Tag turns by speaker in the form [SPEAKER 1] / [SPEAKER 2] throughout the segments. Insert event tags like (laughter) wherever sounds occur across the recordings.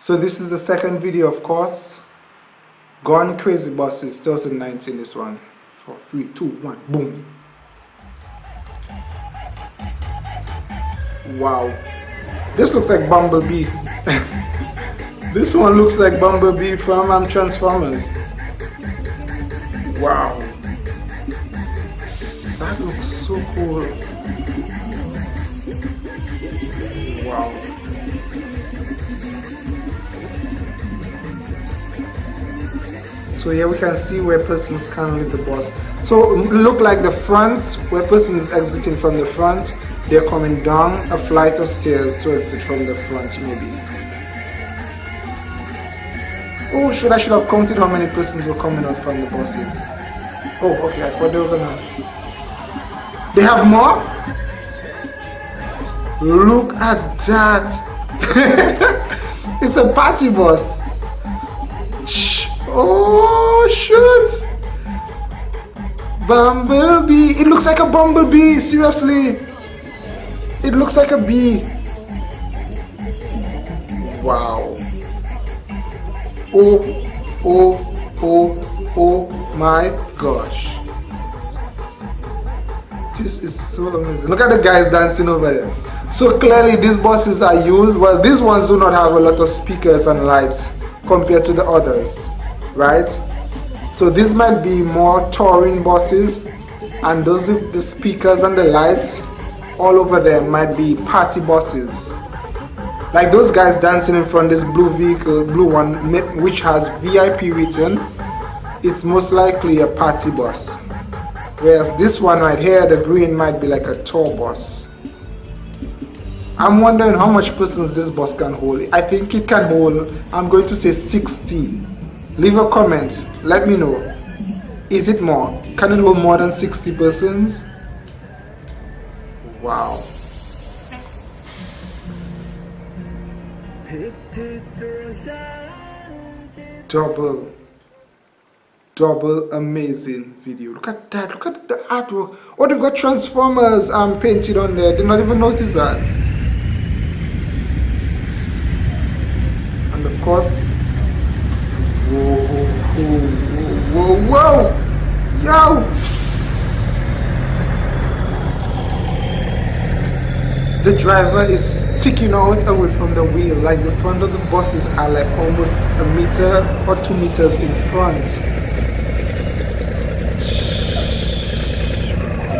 [SPEAKER 1] So this is the second video of course. Gone Crazy Buses 2019 this one. For three, two, one, boom. Wow. This looks like Bumblebee. (laughs) this one looks like Bumblebee from um, Transformers. Wow. That looks so cool. Wow. So here we can see where persons can leave the bus. So look like the front, where person is exiting from the front, they're coming down a flight of stairs to exit from the front maybe. Oh, should I should have counted how many persons were coming out from the buses. Oh, okay, I thought they were gonna. They have more? Look at that. (laughs) it's a party bus. Oh, shoot. Bumblebee. It looks like a bumblebee, seriously. It looks like a bee. Wow. Oh, oh, oh, oh my gosh. This is so amazing. Look at the guys dancing over there. So clearly these buses are used. Well, these ones do not have a lot of speakers and lights compared to the others, right? So this might be more touring buses and those with the speakers and the lights all over them might be party buses. Like those guys dancing in front of this blue vehicle blue one which has VIP written it's most likely a party bus. Whereas this one right here the green might be like a tour bus. I'm wondering how much persons this bus can hold. I think it can hold I'm going to say 60 leave a comment let me know is it more can it hold more than 60 persons Wow. Double, double amazing video. Look at that. Look at the artwork. Oh, they've got Transformers um, painted on there. Did not even notice that. And of course, whoa, whoa, whoa, whoa. Yo! the driver is sticking out away from the wheel like the front of the buses are like almost a meter or two meters in front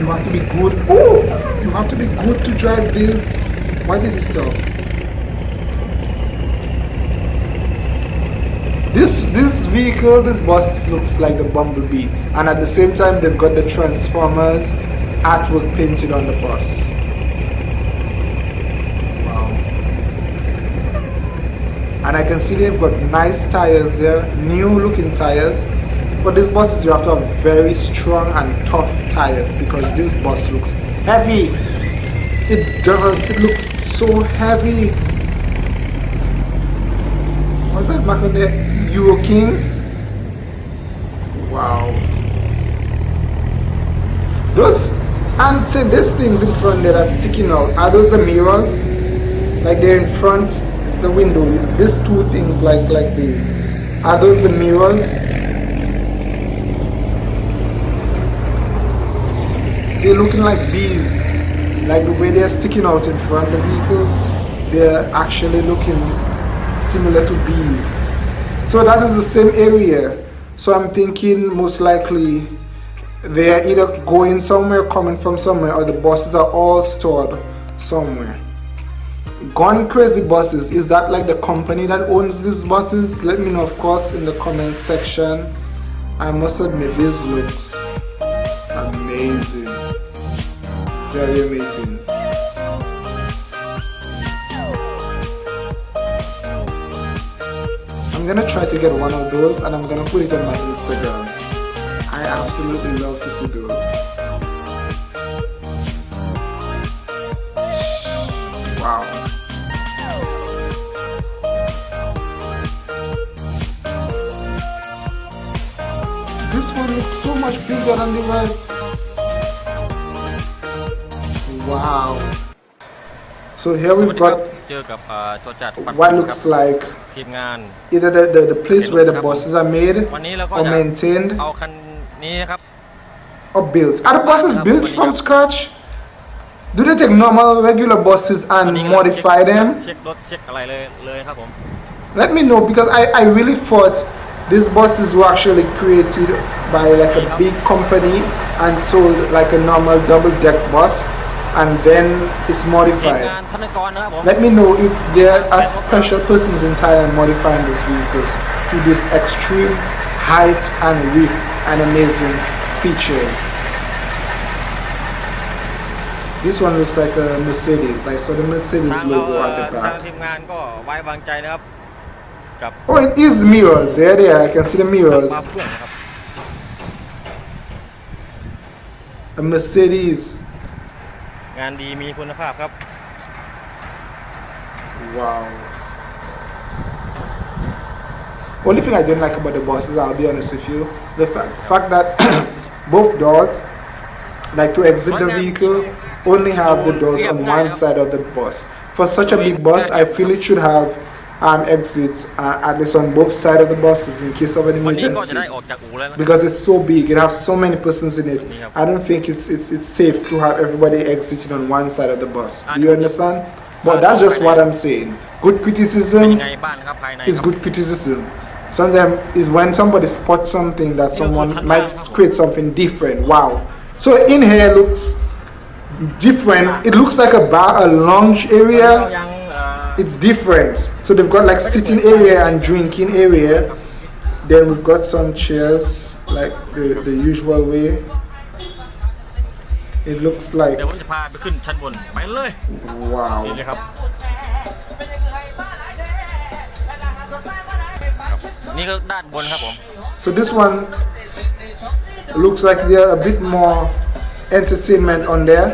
[SPEAKER 1] you have to be good oh you have to be good to drive this why did he stop this this vehicle this bus looks like the bumblebee. And at the same time they've got the transformers artwork painted on the bus. Wow. and I can see they've got nice tires there new looking tires. For these buses you have to have very strong and tough tires because this bus looks heavy. It does it looks so heavy what's that back on there Euro King? Wow. Those and say these things in front there are sticking out. Are those the mirrors? Like they're in front the window. These two things like like this. Are those the mirrors? They're looking like bees. Like the way they're sticking out in front of the vehicles they're actually looking similar to bees so that is the same area so I'm thinking most likely they are either going somewhere coming from somewhere or the buses are all stored somewhere Gone Crazy Buses, is that like the company that owns these buses? Let me know of course in the comments section. I must admit this looks amazing. Very amazing. I'm gonna try to get one of those and I'm gonna put it on my Instagram. I absolutely love to see those. Wow. This one looks so much bigger than the rest. Wow. So here we've got
[SPEAKER 2] จ อกับเอ่อตัวจัดฟัน
[SPEAKER 1] what
[SPEAKER 2] ครั
[SPEAKER 1] looks like
[SPEAKER 2] ทีมงาน
[SPEAKER 1] either the, the, the place where the buses are made
[SPEAKER 2] วันนี้เราก็
[SPEAKER 1] or
[SPEAKER 2] จะ
[SPEAKER 1] maintained
[SPEAKER 2] เอาคันนี้นะครับ
[SPEAKER 1] or built. Are the buses built from scratch? Do they take normal regular buses
[SPEAKER 2] วัน
[SPEAKER 1] and
[SPEAKER 2] นี้ก็
[SPEAKER 1] modify
[SPEAKER 2] เช็ค
[SPEAKER 1] them?
[SPEAKER 2] เช็ครถเช็คอะไรเลยเลยครับผม
[SPEAKER 1] Let me know because I, I really thought these buses were actually created by like a big company and sold like a normal double deck bus and then it's modified. Let me know if there are special persons in Thailand modifying these vehicles to this extreme height and width and amazing features. This one looks like a Mercedes. I saw the Mercedes logo at the back. Oh, it is mirrors. Yeah, there. I can see the mirrors. A Mercedes
[SPEAKER 2] งานดีมีคุณภาพครับ
[SPEAKER 1] Wow. Only thing I don't like about the buses, I'll be honest with you, the fa- fact that (coughs) both doors, like to exit the vehicle, only have the doors on one side of the bus. For such a big bus, I feel it should have um, exits uh, at least on both sides of the buses in case of an emergency. because it's so big it has so many persons in it. I don't think it's, it's, it's safe to have everybody exiting on one side of the bus. Do you understand? But that's just what I'm saying. Good criticism is good criticism. Sometimes is when somebody spots something that someone might create something different. Wow. So in here looks different. It looks like a bar a lounge area
[SPEAKER 2] ยังเอ่อ
[SPEAKER 1] It's different. So they've got like sitting area and drinking area. Then we've got some chairs like the, the usual way. It looks like
[SPEAKER 2] เดี๋ยวผมจะพาไปขึ้นชั้นบนไปเลย นี่
[SPEAKER 1] wow.
[SPEAKER 2] เลยครับ นี่ก็ด้านบนครับผม
[SPEAKER 1] So this one looks like there a bit more entertainment on there.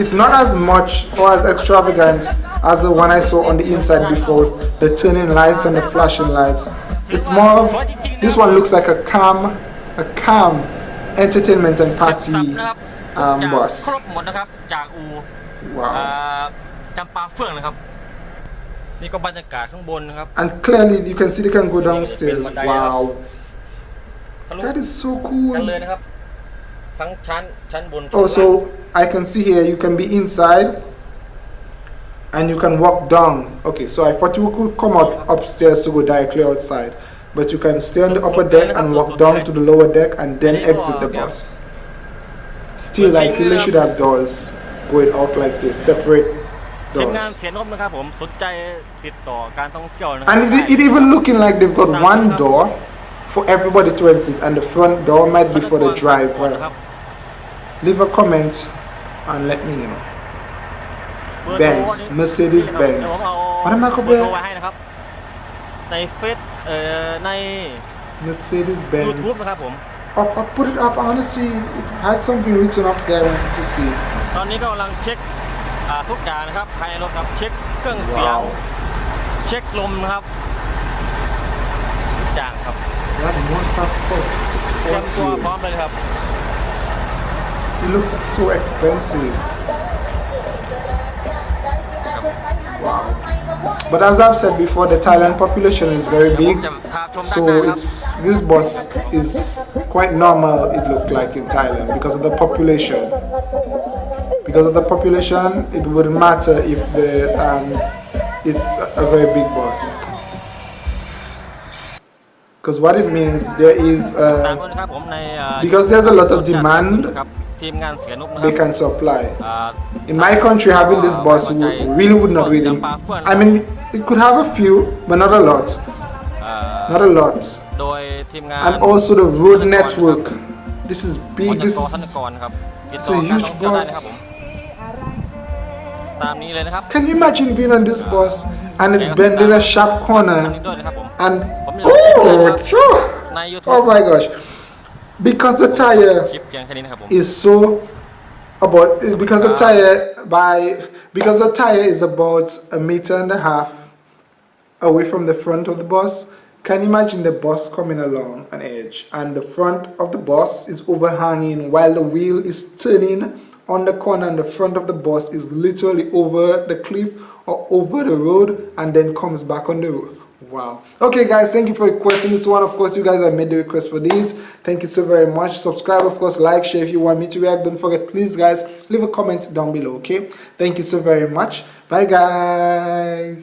[SPEAKER 1] It's not as much or as extravagant as the one I saw on the inside before, the turning lights and the flashing lights. It's more of this one looks like a calm, a calm entertainment and
[SPEAKER 2] เสร็จสับ
[SPEAKER 1] party
[SPEAKER 2] นะครับ
[SPEAKER 1] um,
[SPEAKER 2] จาก
[SPEAKER 1] bus.
[SPEAKER 2] ครบหมดนะครับ จากอูเอ่
[SPEAKER 1] Wow.
[SPEAKER 2] อจำปาเฟื่องนะครับ นี่ก็บรรยากาศข้างบนนะครับ
[SPEAKER 1] And clearly you can see they can go downstairs. Wow.
[SPEAKER 2] ทะลุ
[SPEAKER 1] That is so
[SPEAKER 2] กัน
[SPEAKER 1] cool.
[SPEAKER 2] เลยนะครับ ทั้งชั้นชั้นบนชั้น
[SPEAKER 1] Oh,
[SPEAKER 2] ล่าง
[SPEAKER 1] so I can see here you can be inside and you can walk down. Okay, so I thought you could come out upstairs to go directly outside, but you can stay on the upper deck and walk down to the lower deck and then exit the bus. Still, I feel they should have doors going out like this, separate
[SPEAKER 2] ทีมงาน
[SPEAKER 1] doors.
[SPEAKER 2] เสียนบนะครับผมสนใจติดต่อการท่องเที่ยวนะครั
[SPEAKER 1] And it, it even looking like they've got one door for everybody to exit, and the front door might be for the
[SPEAKER 2] นะค
[SPEAKER 1] driver.
[SPEAKER 2] รับ
[SPEAKER 1] Leave a comment and let me know.
[SPEAKER 2] เบอร์โทร
[SPEAKER 1] Benz
[SPEAKER 2] นี่
[SPEAKER 1] Mercedes
[SPEAKER 2] เดี๋ยว
[SPEAKER 1] Benz
[SPEAKER 2] ผมเอา
[SPEAKER 1] what am I
[SPEAKER 2] เบอ
[SPEAKER 1] called
[SPEAKER 2] ร์โทร
[SPEAKER 1] there?
[SPEAKER 2] ไว้ให้นะครับ ในเฟซเอ่อใน
[SPEAKER 1] Mercedes
[SPEAKER 2] YouTube นะครับ
[SPEAKER 1] Benz.
[SPEAKER 2] ผม
[SPEAKER 1] Up, up, put it up. I want to see. It had something written up there. I wanted to see.
[SPEAKER 2] ตอนนี้ก็กำลังเช็คอ่าทุกอย่างนะครับภายในรถครับ เช็คเครื่องเสียง
[SPEAKER 1] Wow.
[SPEAKER 2] เช็คลมนะครับ ทุกอย่างครับ
[SPEAKER 1] That must have cost
[SPEAKER 2] เตรียมตัวพร้อ
[SPEAKER 1] fortune.
[SPEAKER 2] มเลยครับ
[SPEAKER 1] it looks so expensive. Wow. But as I've said before, the Thailand population is very big. So it's this bus is quite normal, it looked like in Thailand because of the population. Because of the population, it wouldn't matter if the um, it's a very big bus because what it means there is uh, because there's a lot of demand
[SPEAKER 2] ทีมงานเสียนุกนะค
[SPEAKER 1] they
[SPEAKER 2] รับ
[SPEAKER 1] can supply.
[SPEAKER 2] อ่า
[SPEAKER 1] In my country, having this bus would, really would not really. I mean, it could have a few, but not a lot.
[SPEAKER 2] อ่า
[SPEAKER 1] Not a lot.
[SPEAKER 2] โดยทีมงาน
[SPEAKER 1] And also the road network. This is
[SPEAKER 2] บ
[SPEAKER 1] big.
[SPEAKER 2] ริ
[SPEAKER 1] This
[SPEAKER 2] ษัทธน
[SPEAKER 1] is,
[SPEAKER 2] กรครับติด
[SPEAKER 1] It's
[SPEAKER 2] ต่อ
[SPEAKER 1] a
[SPEAKER 2] การ
[SPEAKER 1] huge
[SPEAKER 2] ท่องเที่ยวได้
[SPEAKER 1] bus
[SPEAKER 2] นะครับผม ตามนี้เลยนะครับ
[SPEAKER 1] can you imagine being on this bus and it's bending a sharp
[SPEAKER 2] ทางนี้
[SPEAKER 1] corner
[SPEAKER 2] ด้วยนะครับผม
[SPEAKER 1] and
[SPEAKER 2] ผมอยากเช็คเลยนะครับ
[SPEAKER 1] oh, phew.
[SPEAKER 2] ใน YouTube
[SPEAKER 1] oh my gosh, because the
[SPEAKER 2] ค
[SPEAKER 1] tire
[SPEAKER 2] ลิปเพียงแค่นี้นะครับผม
[SPEAKER 1] is so about because the tire by because the tire is about a meter and a half away from the front of the bus. Can you imagine the bus coming along an edge and the front of the bus is overhanging while the wheel is turning on the corner and the front of the bus is literally over the cliff or over the road and then comes back on the road wow. Okay guys thank you for requesting this one. Of course you guys have made the request for these. Thank you so very much. Subscribe of course like share if you want me to react. Don't forget please guys leave a comment down below okay? Thank you so very much. Bye guys